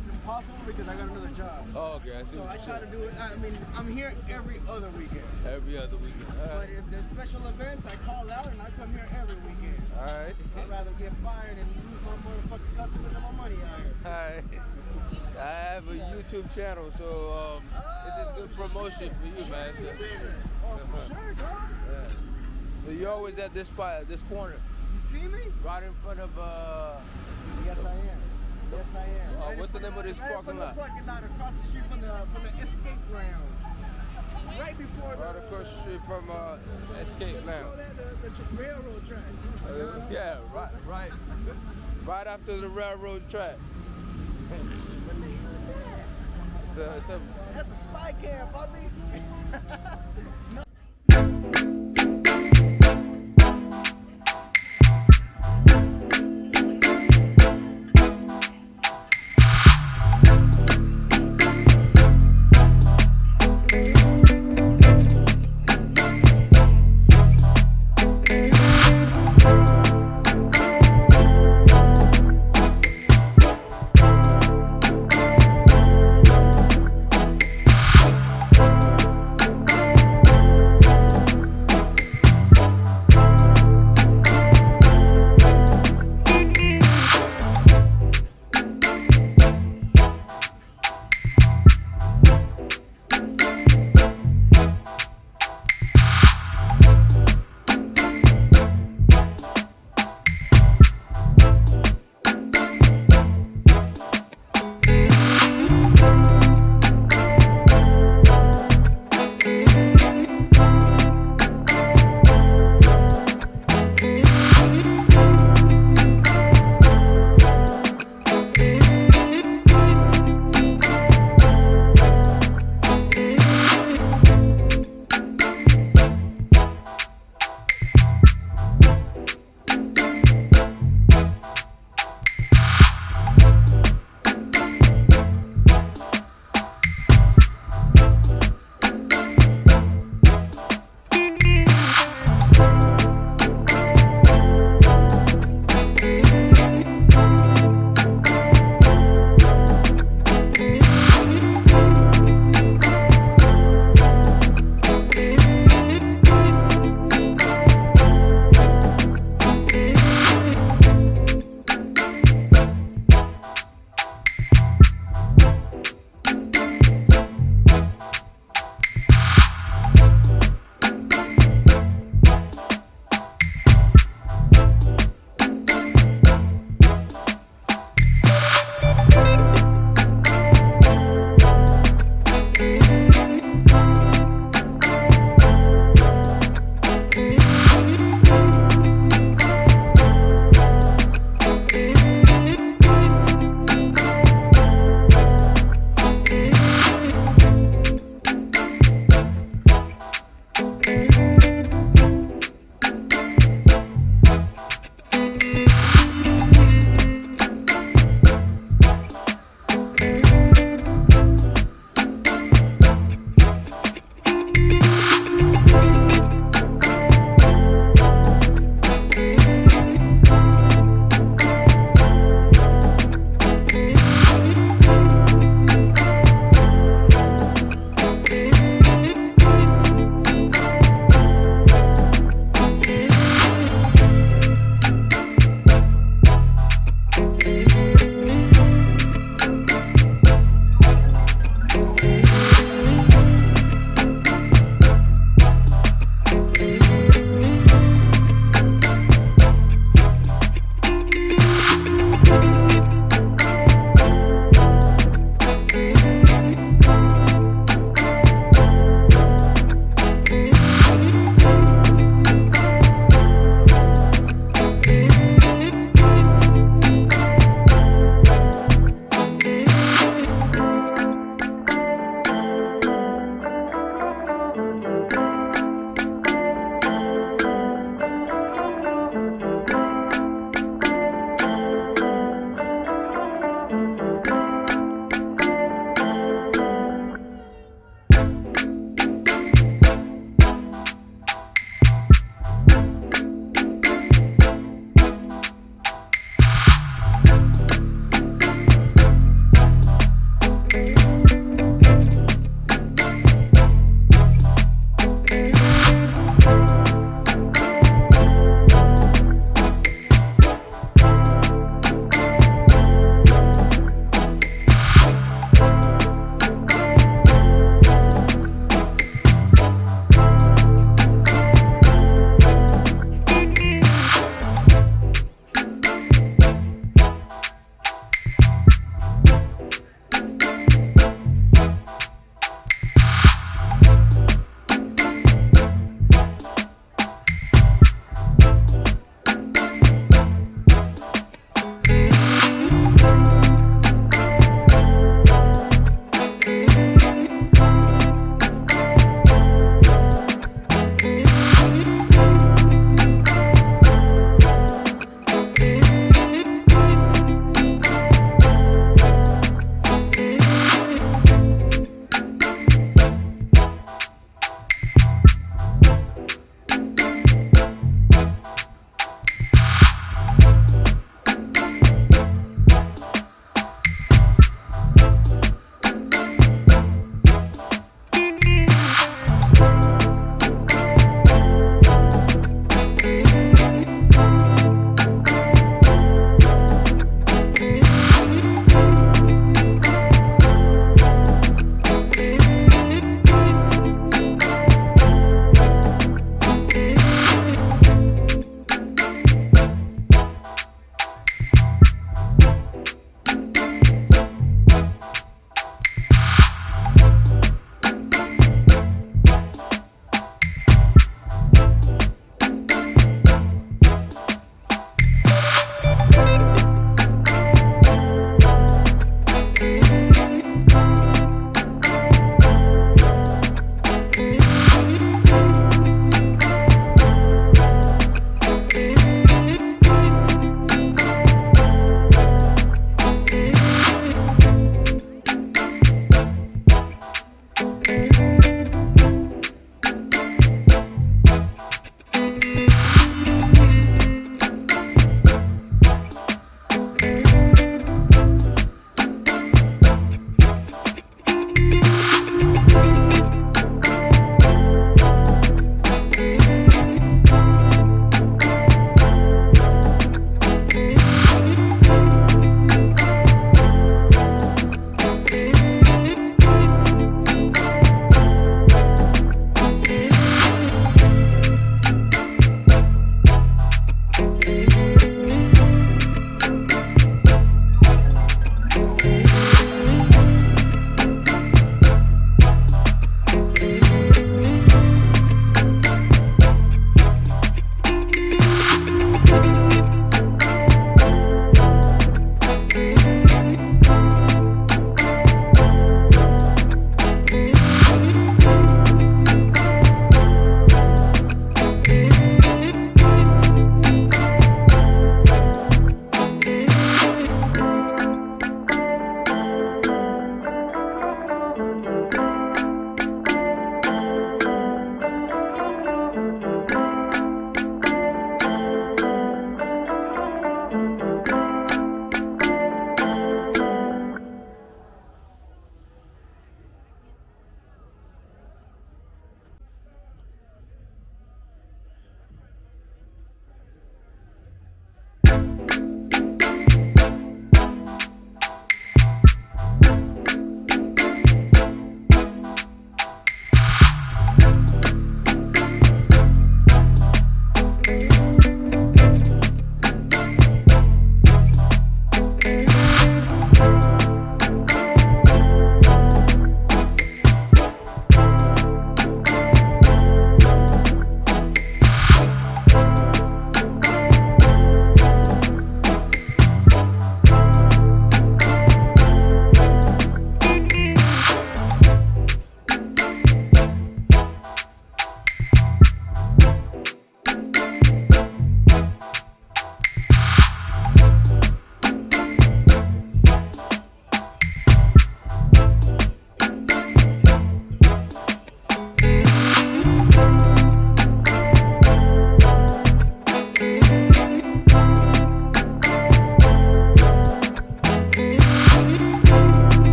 it's impossible because I got another job. Oh, okay, I see. So I try to do it. I mean, I'm here every other weekend. Every other weekend. All but if there's special events, I call out and I come here every weekend. All right. I'd rather get fired and lose my motherfucking customers and my money out here. All right. I have a yeah. YouTube channel, so um, oh, this is good oh, promotion shit. for you, man. So. Oh, for sure, yeah. So you're always at this spot, at this corner. You see me? Right in front of. Uh, yes, I am. Yes, I am. Uh, Right what's the name of this parking lot? Parking lot across the street from the from the escape ground. Right before the right across the street from uh, Escape Oh, Lounge. that, the, the railroad tracks. Uh, yeah, right, right, right after the railroad track. What the hell is that? It's a, it's a That's a spy cam, Bobby.